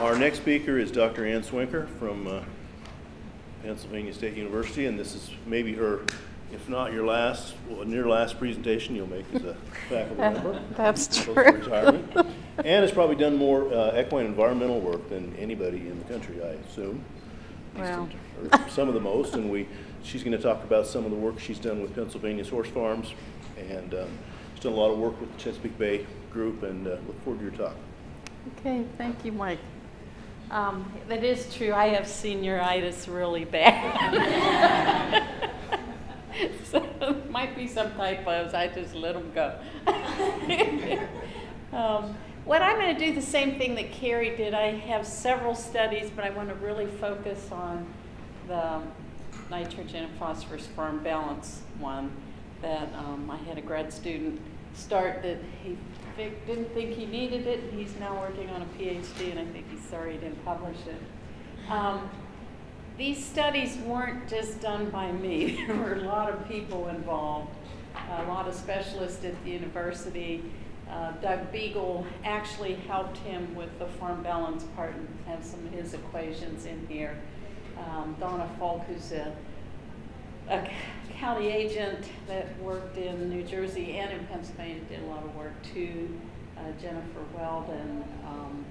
Our next speaker is Dr. Ann Swinker from uh, Pennsylvania State University, and this is maybe her, if not your last, well, near last presentation you'll make as a faculty member. That's true. retirement. Ann has probably done more uh, equine environmental work than anybody in the country, I assume. Wow. or Some of the most, and we, she's going to talk about some of the work she's done with Pennsylvania's horse farms, and um, she's done a lot of work with the Chesapeake Bay Group, and uh, look forward to your talk. Okay, thank you, Mike. Um, That is true, I have senioritis really bad. So it might be some typos, I just let them go. Um, What I'm going to do, the same thing that Carrie did, I have several studies, but I want to really focus on the nitrogen and phosphorus farm balance one that um, I had a grad student start that he fi- didn't think he needed it. and He's now working on a PhD, and I think he's sorry he didn't publish it. Um, these studies weren't just done by me. There were a lot of people involved, a lot of specialists at the university. Uh, Doug Beegle actually helped him with the farm balance part and have some of his equations in here. Um, Donna Foulk, who's a, a county agent that worked in New Jersey and in Pennsylvania, did a lot of work too. Uh, Jennifer Weldon, um,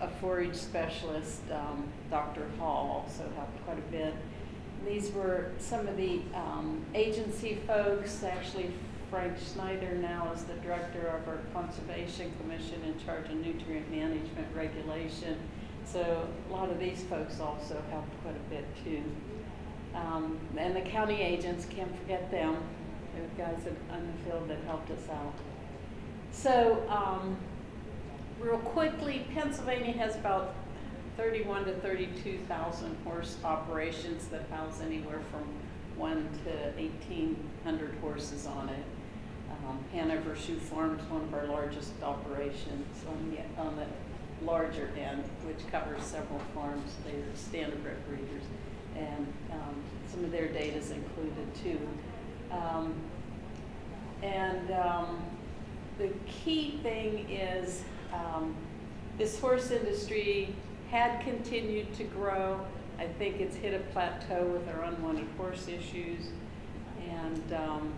a forage specialist, um, Dr. Hall also helped quite a bit. These were some of the um, agency folks. Actually, Frank Schneider now is the director of our Conservation Commission in charge of nutrient management regulation. So a lot of these folks also helped quite a bit too. Um, and the county agents, can't forget them. They're guys in the field that helped us out. So, um, real quickly, Pennsylvania has about 31 to 32,000 horse operations that house anywhere from one to 1,800 horses on it. Um, Hanover Shoe Farm is one of our largest operations on the, on the larger end, which covers several farms. They're standardbred breeders, and um, some of their data is included too. Um, and um, the key thing is um, this horse industry had continued to grow. I think it's hit a plateau with our unwanted horse issues. And um,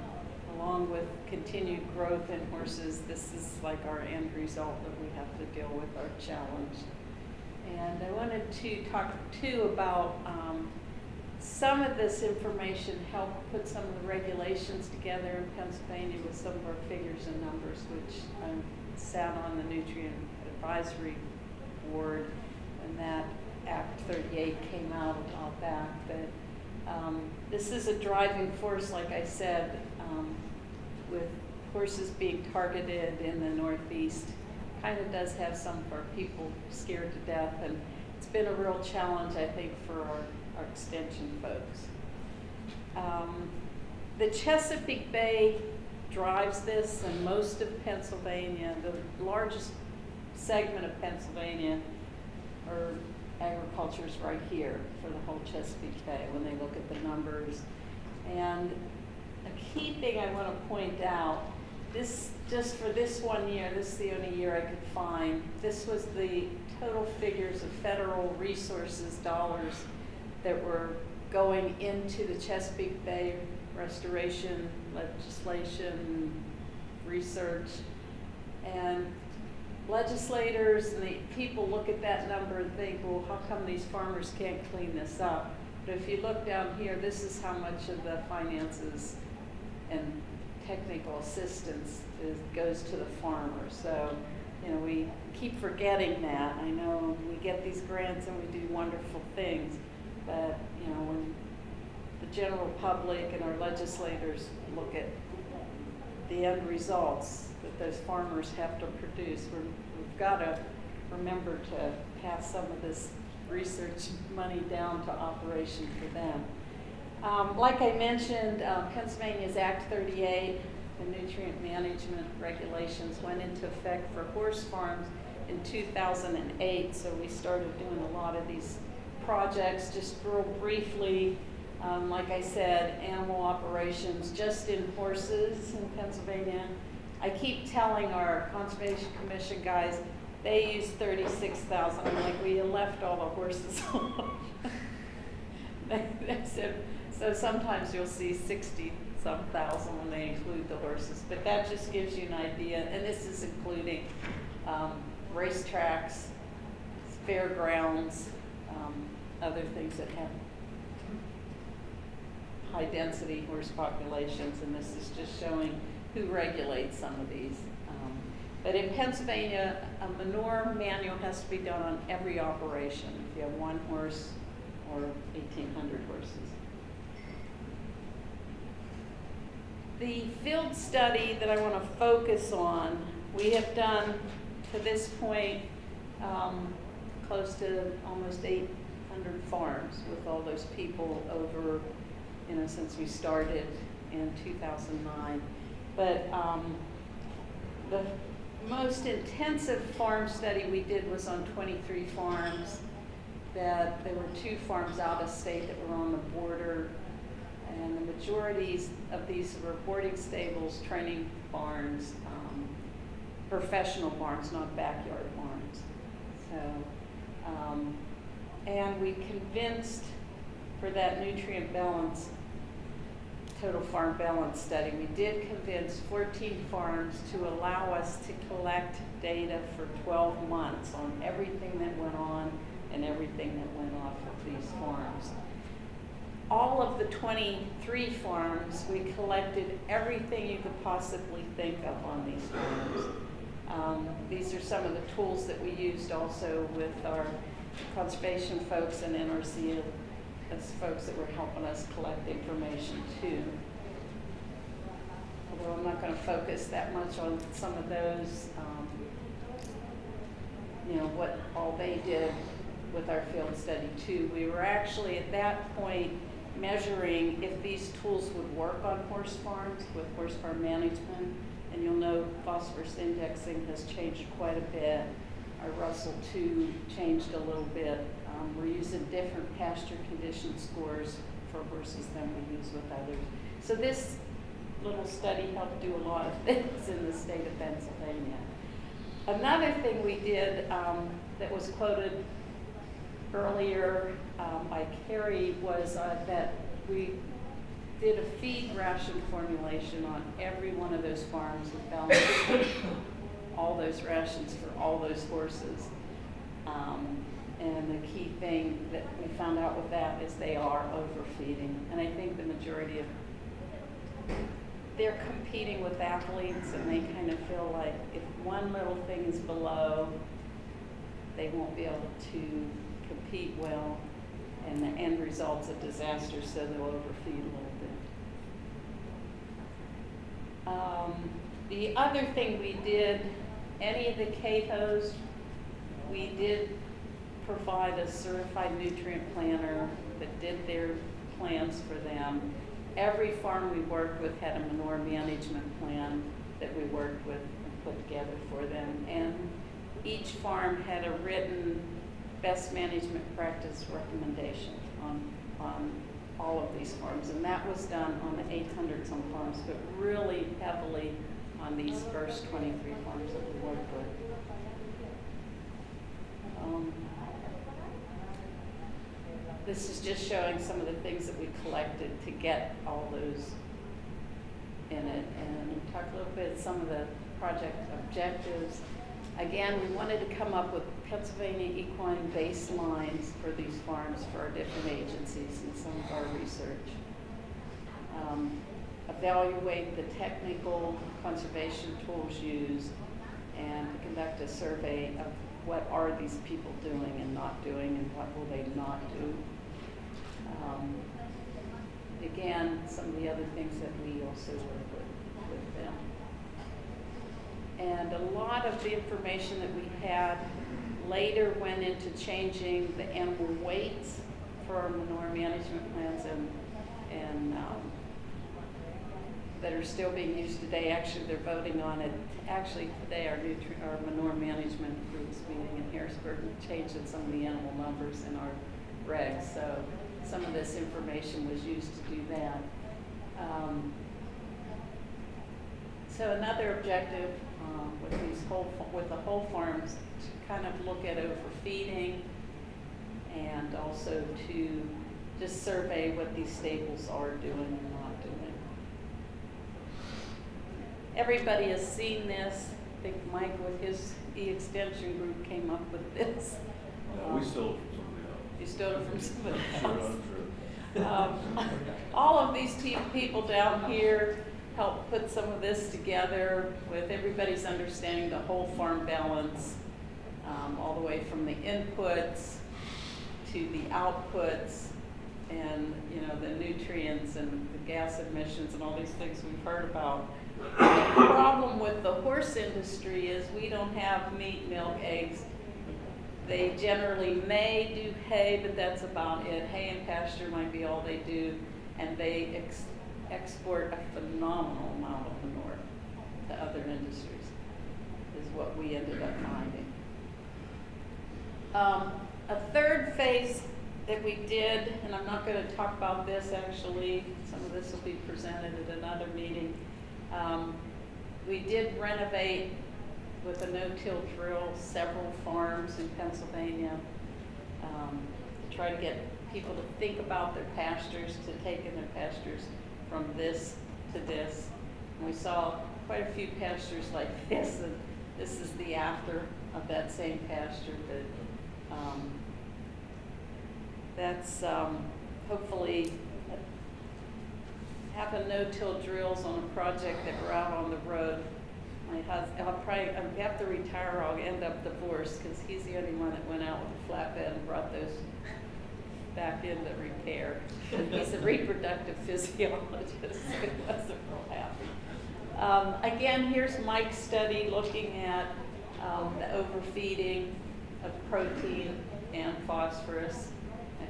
along with continued growth in horses, this is like our end result that we have to deal with our challenge. And I wanted to talk too about um, some of this information helped put some of the regulations together in Pennsylvania with some of our figures and numbers, which I sat on the Nutrient Advisory Board, and that Act 38 came out a while back. But um, this is a driving force, like I said, um, with horses being targeted in the Northeast. Kind of does have some of our people scared to death, and it's been a real challenge, I think, for our our extension folks. Um, the Chesapeake Bay drives this, and most of Pennsylvania, the largest segment of Pennsylvania, or agriculture is right here for the whole Chesapeake Bay when they look at the numbers. And a key thing I want to point out, this just for this one year, this is the only year I could find. This was the total figures of federal resources dollars that were going into the Chesapeake Bay restoration legislation, research. And legislators and the people look at that number and think, well, how come these farmers can't clean this up? But if you look down here, this is how much of the finances and technical assistance is, goes to the farmer. So, you know, we keep forgetting that. I know we get these grants and we do wonderful things, but, you know, when the general public and our legislators look at the end results that those farmers have to produce, we're, we've got to remember to pass some of this research money down to operation for them. Um, like I mentioned, uh, Pennsylvania's Act 38, the nutrient management regulations went into effect for horse farms in 2008. So we started doing a lot of these projects. Just real briefly, um, like I said, animal operations just in horses in Pennsylvania. I keep telling our Conservation Commission guys, They use thirty-six thousand, I'm like, we left all the horses off. Said- So sometimes you'll see sixty-some thousand when they include the horses, but that just gives you an idea, and this is including, um, racetracks, fairgrounds, um, other things that have high-density horse populations, and this is just showing who regulates some of these. Um, But in Pennsylvania, a manure manual has to be done on every operation, if you have one horse or eighteen hundred horses. The field study that I want to focus on, we have done to this point, um, close to almost eight farms with all those people over, you know, since we started in two thousand nine. But, um, the most intensive farm study we did was on twenty-three farms. That, there were two farms out of state that were on the border. And the majorities of these were boarding stables, training barns, um, professional barns, not backyard barns. So, um, and we convinced for that nutrient balance, total farm balance study, we did convince fourteen farms to allow us to collect data for twelve months on everything that went on and everything that went off of these farms all of the 23 farms, we collected everything you could possibly think of on these farms. Um, These are some of the tools that we used also with our conservation folks and NRC as folks that were helping us collect information too. Although I'm not going to focus that much on some of those, um, you know, what all they did with our field study too. We were actually at that point measuring if these tools would work on horse farms with horse farm management. And you'll know phosphorus indexing has changed quite a bit. Our Russell two changed a little bit. Um, we're using different pasture condition scores for horses than we use with others. So this little study helped do a lot of things in the state of Pennsylvania. Another thing we did um, that was quoted earlier um, by Carrie was uh, that we did a feed ration formulation on every one of those farms and balanced all those rations for all those horses. Um, and the key thing that we found out with that is they are overfeeding. And I think the majority of, they're competing with athletes and they kind of feel like if one little thing is below, they won't be able to compete well, and the end result's a disaster, so they'll overfeed a little bit. Um, the other thing we did, any of the CAHOs, we did provide a certified nutrient planner that did their plans for them. Every farm we worked with had a manure management plan that we worked with and put together for them. And each farm had a written best management practice recommendation on, on all of these farms. And that was done on the 800 some farms, but really heavily on these first 23 farms of the with. Um, This is just showing some of the things that we collected to get all those in it. And talk a little bit, some of the project objectives. Again, we wanted to come up with Pennsylvania equine baselines for these farms for our different agencies and some of our research. Um, Evaluate the technical conservation tools used and conduct a survey of what are these people doing and not doing and what will they not do. Um, Again, some of the other things that we also work with, with them. And a lot of the information that we had later went into changing the animal weights for manure management plans and, and, um, that are still being used today. Actually, they're voting on it. Actually, today, our nutri, our manure management group's meeting in Harrisburg, changing some of the animal numbers in our regs. So some of this information was used to do that. Um, so another objective um, with these whole, with the whole farms to kind of look at overfeeding and also to just survey what these stables are doing. Everybody has seen this. I think Mike with his E-extension group came up with this. Uh, we stole it from somebody else. You stole it from somebody else. Sure. Um, All of these people down here helped put some of this together with everybody's understanding the whole farm balance, um, all the way from the inputs to the outputs and, you know, the nutrients and the gas emissions and all these things we've heard about. The problem with the horse industry is we don't have meat, milk, eggs, they generally may do hay, but that's about it. Hay and pasture might be all they do, and they ex- export a phenomenal amount of manure to other industries, is what we ended up finding. Um, a third phase that we did, and I'm not gonna talk about this actually, some of this will be presented at another meeting. Um, we did renovate with a no-till drill several farms in Pennsylvania um, to try to get people to think about their pastures, to take in their pastures from this to this. And we saw quite a few pastures like this, and this is the after of that same pasture, but um, that's um, hopefully having no-till drills on a project that we're out on the road. My husband, I'll probably, I'll have to retire or I'll end up divorced because he's the only one that went out with a flatbed and brought those back into repair. He's a reproductive physiologist, he wasn't real happy. Um, again, here's Mike's study looking at um, the overfeeding of protein and phosphorus.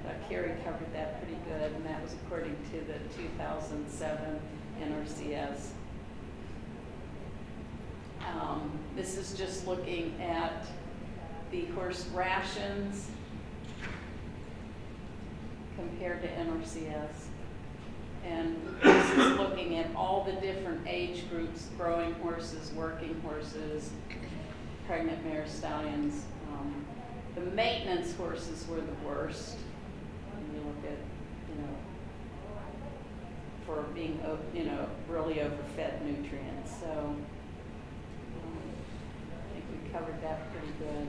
I Carrie covered that pretty good, and that was according to the 2007 NRCS. Um, this is just looking at the horse rations compared to NRCS. And this is looking at all the different age groups, growing horses, working horses, pregnant mare stallions. Um, the maintenance horses were the worst. When you look at, you know, for being, you know, really overfed nutrients. So um, I think we covered that pretty good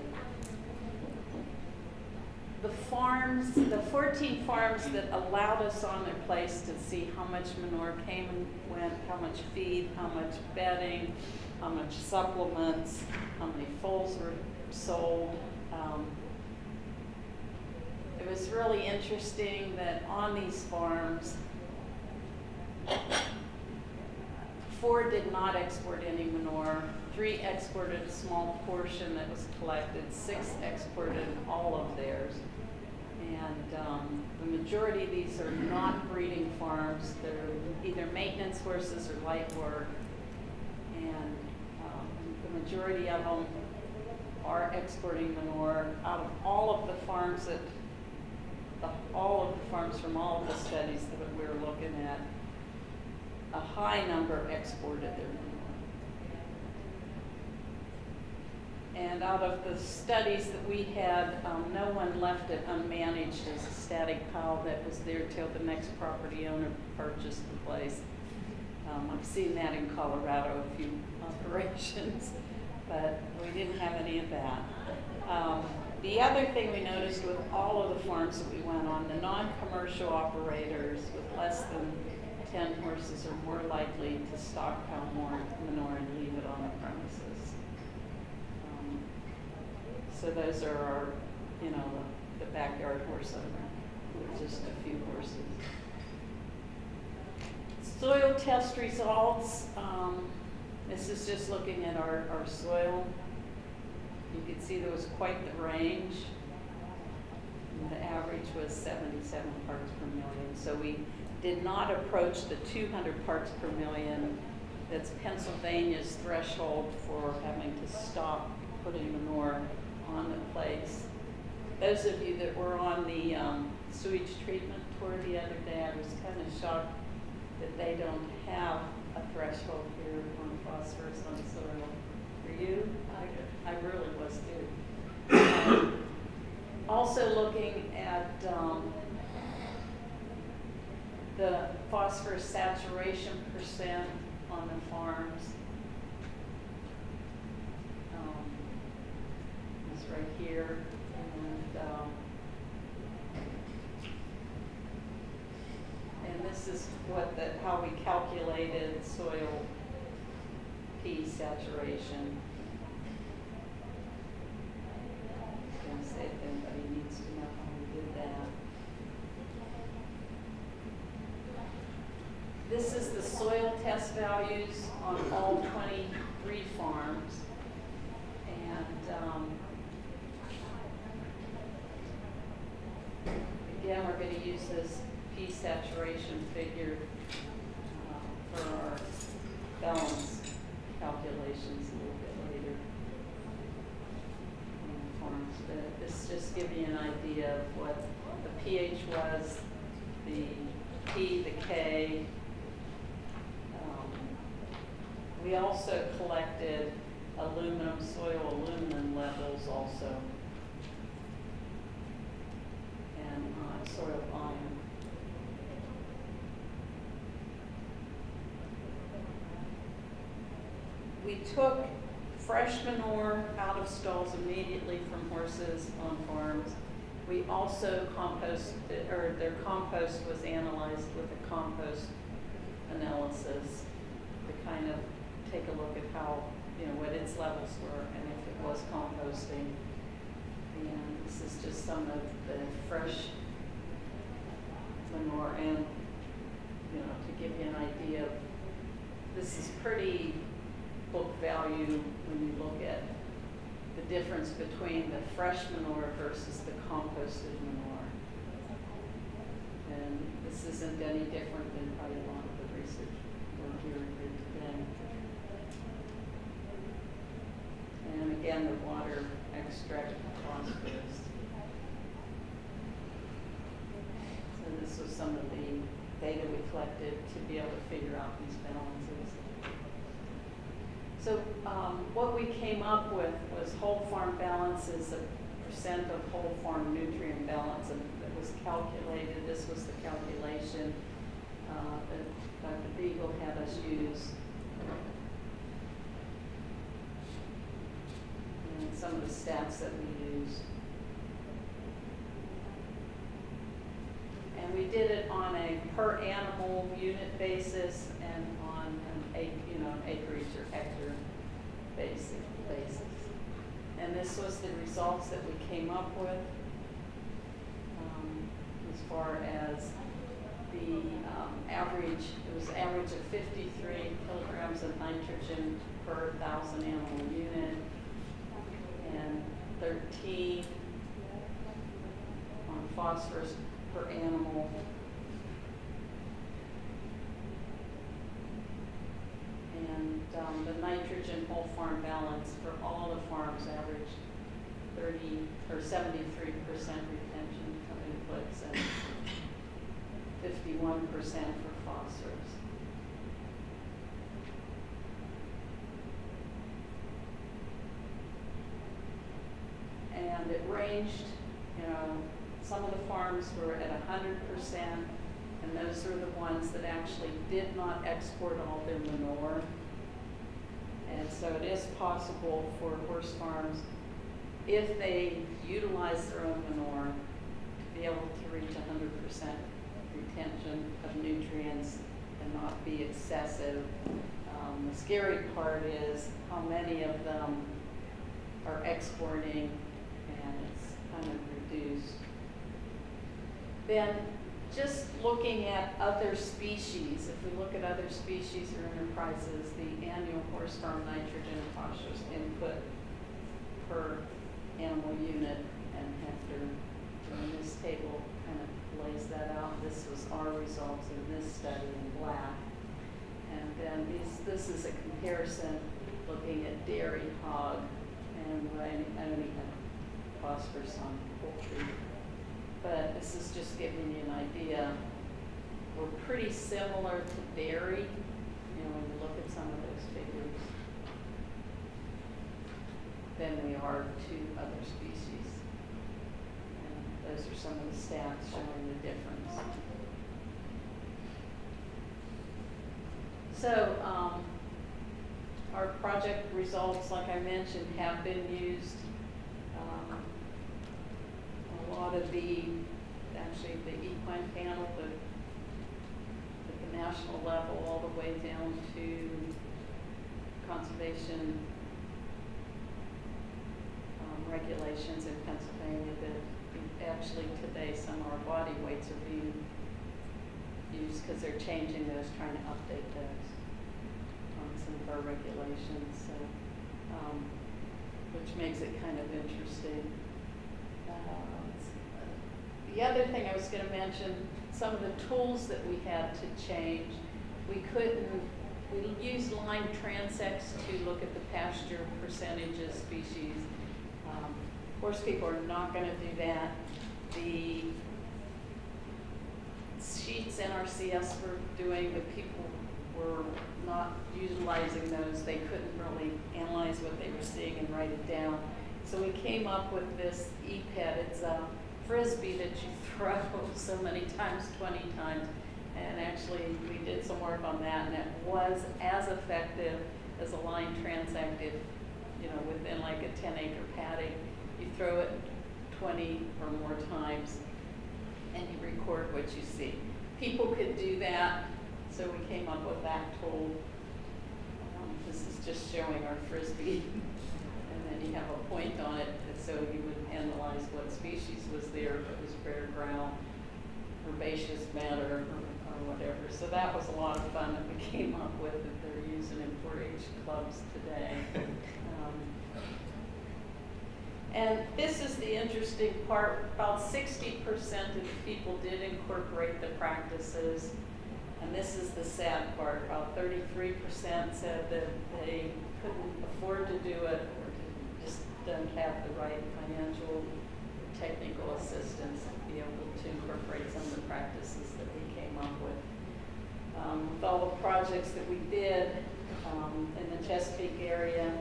the farms, the 14 farms that allowed us on their place to see how much manure came and went, how much feed, how much bedding, how much supplements, how many foals were sold. Um, was really interesting that on these farms, four did not export any manure. Three exported a small portion that was collected. Six exported all of theirs. And um, the majority of these are not breeding farms. They're either maintenance horses or light work. And um, the majority of them are exporting manure. Out of all of the farms that, the, all of the farms from all of the studies that we're looking at, a high number exported their manure. And out of the studies that we had, um, no one left it unmanaged as a static pile that was there till the next property owner purchased the place. Um, I've seen that in Colorado, a few operations, but we didn't have any of that. Um, the other thing we noticed with all of the farms that we went on, the non-commercial operators with less than 10 horses are more likely to stockpile more manure and leave it on the premises. Um, So those are our, you know, the backyard horse owner, with just a few horses. Soil test results, um, this is just looking at our, our soil. You can see there was quite the range. The average was seventy-seven parts per million, so we did not approach the two hundred parts per million. That's Pennsylvania's threshold for having to stop putting manure on the place. Those of you that were on the um, sewage treatment tour the other day, I was kind of shocked that they don't have a threshold here on phosphorus on soil. You. I, I really was too. Um, Also looking at, um, the phosphorus saturation percent on the farms. Um, It's right here, and, um, and this is what the, how we calculated soil P saturation. Gonna say if anybody needs to know how we did that. This is the soil test values on all twenty-three farms. And, um, again, we're gonna use this P saturation figure, uh, for our balance calculations a little bit later. but this just give you an idea of what the pH was, the P, the K. Um, We also collected aluminum, soil aluminum levels also. And uh, soil iron. We took fresh manure out of stalls immediately from horses on farms. We also composted, or their compost was analyzed with a compost analysis to kind of take a look at how, you know, what its levels were and if it was composting. And this is just some of the fresh manure and, you know, to give you an idea of, this is pretty book value when you look at the difference between the fresh manure versus the composted manure. And this isn't any different than probably a lot of the research we're hearing today. And again, the water extract phosphorus. So this was some of the data we collected to be able to figure out these balances. So um, what we came up with was whole farm balances a percent of whole farm nutrient balance, and it was calculated, this was the calculation uh, that Dr. Beegle had us use. And some of the stats that we use. And we did it on a per animal unit basis and on an you know, an acreage or hectare basic basis. And this was the results that we came up with, um, as far as the, um, average, it was average of fifty-three kilograms of nitrogen per thousand animal unit and thirteen on phosphorus per animal. And um, the nitrogen whole farm balance for all the farms averaged thirty, or seventy-three percent retention of inputs and fifty-one percent for phosphorus. And it ranged, you know, some of the farms were at hundred percent, and those are the ones that actually did not export all their manure. And so it is possible for horse farms, if they utilize their own manure, to be able to reach hundred percent retention of nutrients and not be excessive. Um, the scary part is how many of them are exporting and it's kind of reduced. Then, just looking at other species, if we look at other species or enterprises, the annual horse farm nitrogen phosphorus input per animal unit and hectare. And this table kind of lays that out. This was our results in this study in black. And then these, this is a comparison looking at dairy hog and I I had phosphorus on poultry. But this is just giving you an idea. We're pretty similar to dairy, you know, when you look at some of those figures. Than we are to other species. And those are some of the stats showing the difference. So, um, our project results, like I mentioned, have been used. Um, a lot of the, actually, the equine panel, the, at the national level, all the way down to conservation regulations in Pennsylvania that actually today some of our body weights are being used because they're changing those, trying to update those on some of our regulations, so, um, which makes it kind of interesting. Uh. The other thing I was gonna mention, some of the tools that we had to change, we couldn't, we used line transects to look at the pasture percentages, species. Um, Of course, people are not gonna do that. The sheets NRCS were doing, but people were not utilizing those. They couldn't really analyze what they were seeing and write it down. So we came up with this EPET. It's a frisbee that you throw so many times, 20 times. And actually, we did some work on that, and it was as effective as a line transect if, you know, within like a 10 acre paddock, you throw it 20 or more times and you record what you see. People could do that, so we came up with that tool. Um, This is just showing our frisbee, and then you have a point on it, so you would analyze what species was there, if it was rare ground, herbaceous matter, or or whatever. So that was a lot of fun that we came up with, that they're using in 4-H clubs today. And this is the interesting part, about sixty percent of the people did incorporate the practices. And this is the sad part, about thirty-three percent said that they couldn't afford to do it or just don't have the right financial or technical assistance to be able to incorporate some of the practices that we came up with. Um, with all the projects that we did, um, in the Chesapeake area,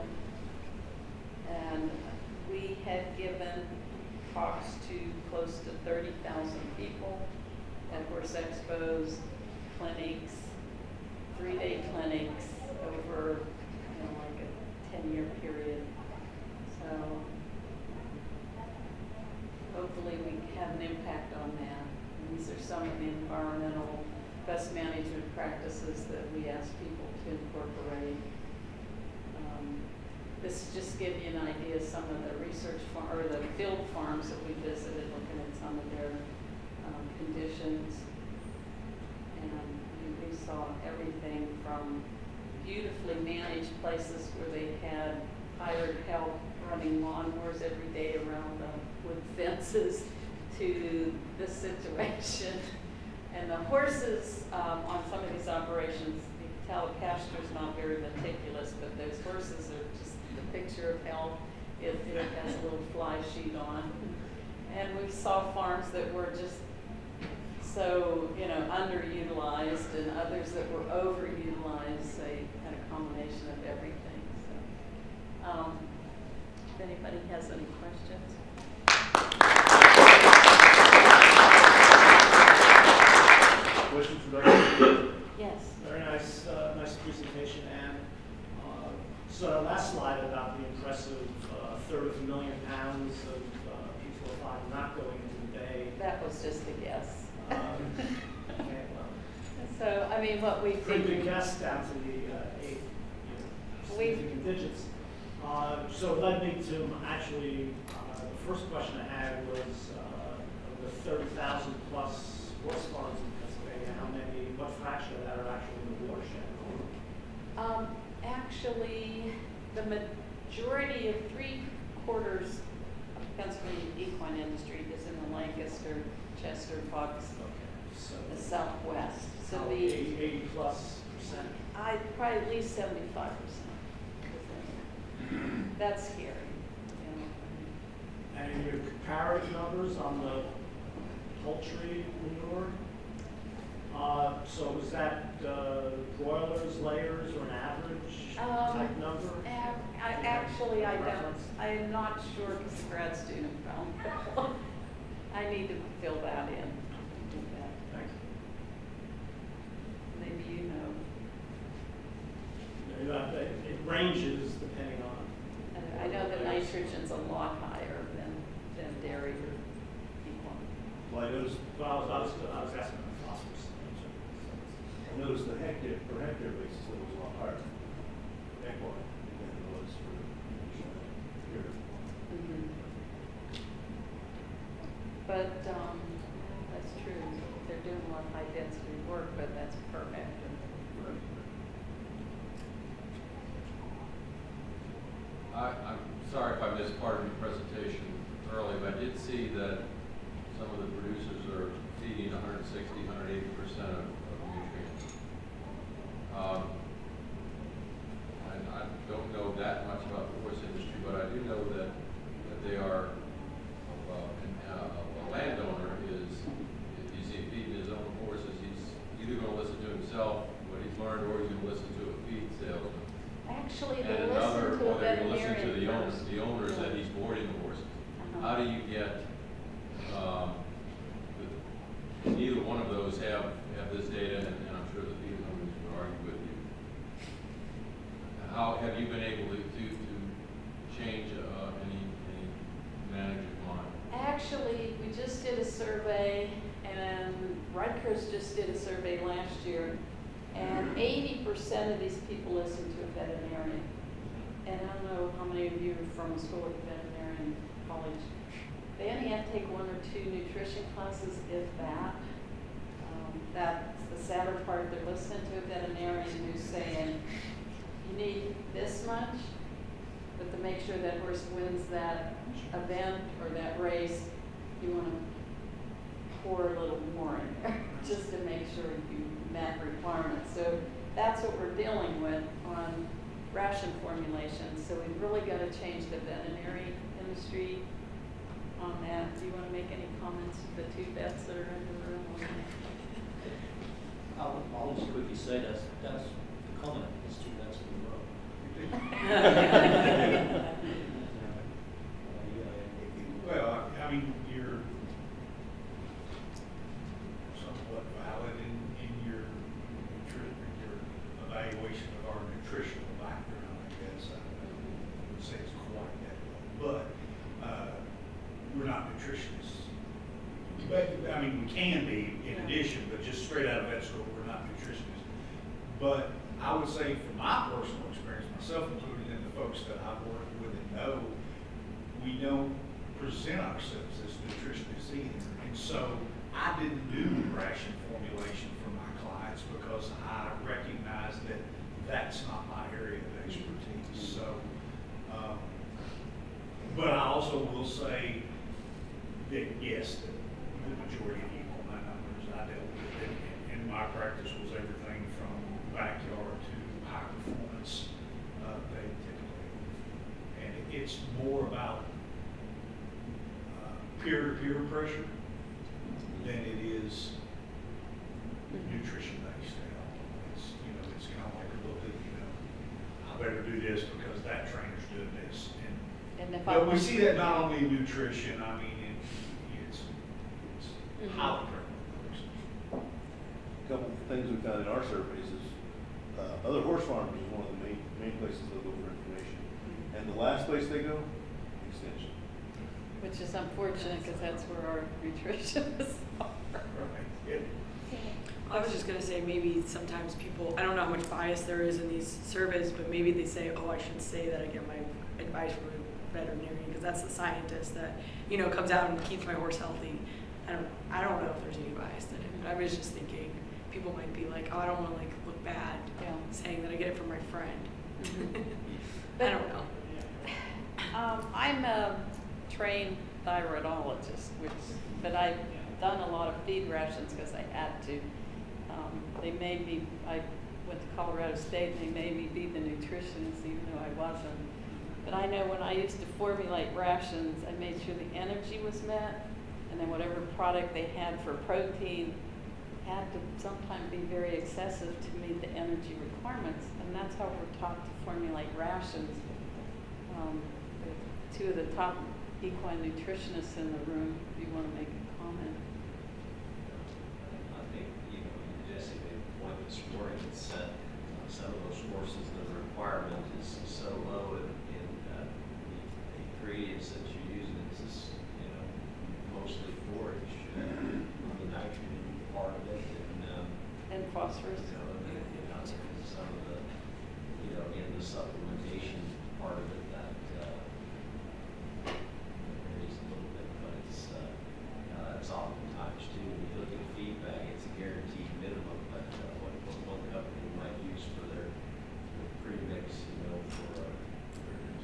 and we had given talks to close to thirty thousand people at horse expos, clinics, three-day clinics over, you know, like a ten-year period. So hopefully we have an impact on that. These are some of the environmental best management practices that we ask people to incorporate. Um, This is just give you an idea of some of the research or the field farms that we visited, looking at some of their, um, conditions. And we- we saw everything from beautifully managed places where they had hired help running lawnmowers every day around the wood fences to this situation. And the horses, um, on some of these operations, you can tell the pasture's not very meticulous, but those horses are just the picture of health. It, it has a little fly sheet on. And we saw farms that were just so, you know, underutilized and others that were overutilized. They had a combination of everything, so. Um, if anybody has any questions? Questions for Dr. Yes. Very nice, uh, nice presentation, Ann. Uh, So our last slide about the impressive uh, third of a million pounds of uh, P405 not going into the bay. That was just a guess. Um, okay, well, So, I mean, what we Pretty good figured. guess down to the uh, eight, you know, significant digits. Uh, So it led me to actually, uh, the first question I had was, uh, of the 30,000 plus horse farms in Pennsylvania, how many, what fraction of that are actually in the watershed? Um, actually, the majority of three quarters of Pennsylvania equine industry is in the Lancaster, Chester, Bucks, so. the southwest. So So the, eighty, eighty plus percent. I, probably at least seventy-five percent. That's scary, you. And your comparative numbers on the poultry manure? Uh, so was that, uh, broilers, layers, or an average Um, type number? Ac- I, actually, I don't, I am not sure because the grad student found that. I need to fill that in. do that. Thanks. Maybe you know. You know, It it ranges depending on. And I know that nitrogen's a lot higher than, than dairy or equine. Well, I noticed, Well, I was, I was, I was asking about phosphorus. I noticed the hectare, per hectare basis, it was a lot higher. Equine than it was for here. But, um, that's true, they're doing a lot of high density work, but that's per hectare. I, I'm sorry if I missed part of your presentation early, but I did see that some of the producers are feeding 160, 180 percent of of nutrients. Um, And I don't know that much about the horse industry, but I do know that, that they are, uh, an- uh, a landowner is, if he's feeding his own horses, he's either gonna listen to himself, what he's learned, or he's gonna listen to a feed salesman. And listen another, to a or they're gonna listen to the owners, first. the owners that he's boarding the horses. Uh-huh. How do you get, um, the- neither one of those have, have this data, and, and I'm sure the feed companies would argue with you. How, have you been able to, to, to change, uh, any, any manager's mind? Actually, we just did a survey, and Rutgers just did a survey last year, and eighty percent of these people listen to a veterinarian. Know how many of you are from a school of veterinarian college. They only have to take one or two nutrition classes, if that. Um, That's the sadder part, they're listening to a veterinarian who's saying, you need this much, but to make sure that horse wins that event or that race, you wanna pour a little more in there, just to make sure you met requirements. So that's what we're dealing with on ration formulation, so we've really gotta change the veterinary industry on that. Do you wanna make any comments, to the two vets that are in the room on that? I'll, I'll just quickly say that's, that's the common, it's two that's in the row. Well, I I mean, you're somewhat valid in, in your nutri, your evaluation of our nutritional background, I guess. I wouldn't say it's quite that low, but, uh, we're not nutritionists. But, I mean, we can be in Yeah. addition, but just straight out of vet school, we're not nutritionists. But I would say from my personal experience, myself included, and the folks that I've worked with and know, we don't present ourselves as nutritionists either. And so I didn't do ration formulation for my clients because I recognize that that's not my area of expertise. So, um, but I also will say that yes, the, the majority of equal my numbers I dealt with in, my practice was everything from backyard to high performance, uh, they typically. And it's more about uh, peer-to-peer pressure than it is nutrition-based all. It's, you know, it's kind of like a little bit, you know, I better do this because that trainer's doing this. And And if I. but we see that not only in nutrition, I mean, it's Mhm. highly prevalent. Couple of things we found in our surveys is, uh, other horse farms is one of the main, main places they go for information. And the last place they go, extension. Which is unfortunate, because that's where our nutritionists are. Right. Yeah. I was just gonna say, maybe sometimes people, I don't know how much bias there is in these surveys, but maybe they say, oh, I should say that I get my advice from a veterinarian, because that's the scientist that, you know, comes out and keeps my horse healthy. I don't, I don't know if there's any bias in it, but I was just thinking, people might be like, oh, I don't wanna like look bad, Yeah. saying that I get it from my friend. Mhm. I don't know. Um, I'm a trained thyroidologist, which, but I've done a lot of feed rations because I had to. Um, they made me, I went to Colorado State and they made me be the nutritionist even though I wasn't. But I know when I used to formulate rations, I made sure the energy was met and then whatever product they had for protein, had to sometimes be very excessive to meet the energy requirements, and that's how we're taught to formulate rations. Um, Two of the top equine nutritionists in the room, if you want to make a comment. I think, you know, Jesse made a point this morning, it's, uh, some of those horses, the requirement is so low in, in, uh, the ingredients that you're using, it's just, you know, mostly forage, uh, the nitrogen part of it, and, um, And phosphorus. you know, and then, you know, some of the, you know, in the supplementation part of it that, uh, varies a little bit, but it's, uh, uh, it's oftentimes too, when you look at feedback, it's a guaranteed minimum, but, uh, what, what one company might use for their their premix, you know, for, uh,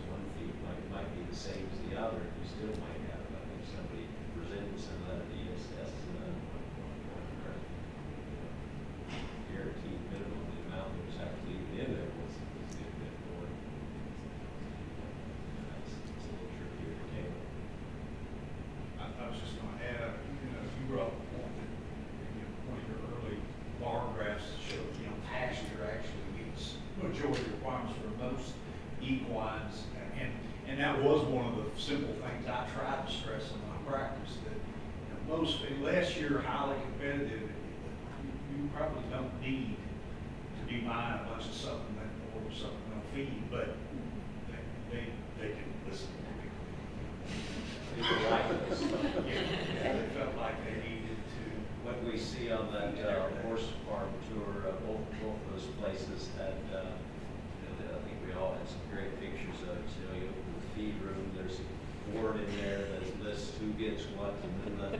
one feed might, might be the same as the other, you still might have, I think somebody presented some of that at ESS, uh, one, one, one, or, you know, guaranteed minimum, the amount that was actually even in there was, was a good bit more. It's, it's a little trickier to table. I, I was just gonna add, uh, you know, you brought up a point that, you know, one of your early bar graphs showed, you know, pasture actually meets majority requirements for most equines. And, and that was one of the simple things I tried to stress in my practice, that, you know, most, unless you're highly competitive, you, you probably don't need to be buying a bunch of supplement or supplemental feed, but they, they, they can listen to people. People like this. Yeah, they felt like they needed to. What we see on that uh, horse farm tour, uh, both, both of those places had, uh, I think we all had some great pictures of, it. you know, you open the feed room, there's a board in there that lists who gets what, and then the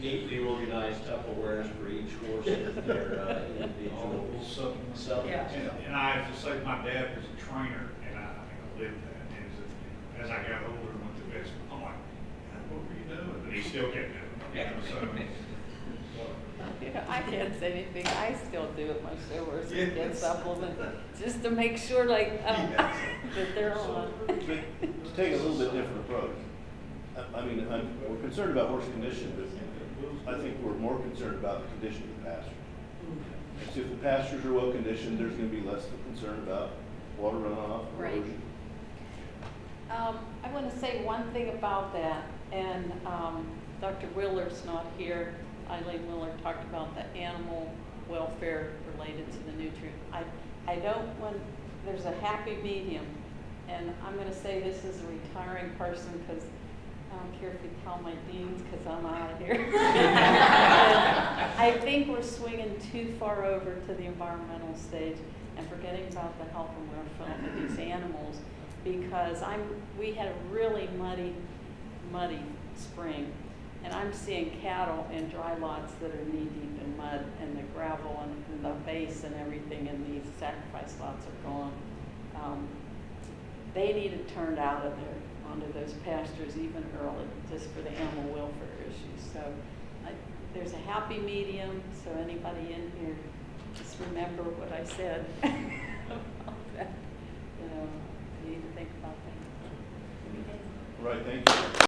neatly organized Tupperwares for each horse with their uh, individual All supplements. supplements. And, and I have to say, my dad was a trainer, and I, I think I lived that, and as, a- as I got older and went to vet school, I'm like, "Dad, what were you doing? But he still kept doing it, you know, so. You know, I can't say anything, I still do it myself, Yeah. get supplements, just to make sure like, um, Yeah. that they're on. But to take a little bit different approach, I, I mean, I'm, we're concerned about horse condition, but I think we're more concerned about the condition of the pasture. So if the pastures are well conditioned, there's gonna be less concern about water runoff, Right. erosion. Um, I want to say one thing about that, and, um, Dr. Willer's not here. Eileen Willer talked about the animal welfare related to the nutrient. I, I don't want, there's a happy medium, and I'm gonna say this as a retiring person, because I don't care if you call my deans, because I'm out of here. I think we're swinging too far over to the environmental stage and forgetting about the health and welfare of these animals, because I'm, we had a really muddy, muddy spring. And I'm seeing cattle in dry lots that are knee deep in mud and the gravel and, and the base and everything in these sacrifice lots are gone. Um, They need it turned out of there onto those pastures even early, just for the animal welfare issues. So I, there's a happy medium, so anybody in here, just remember what I said about that. You know, you need to think about that. Right, thank you.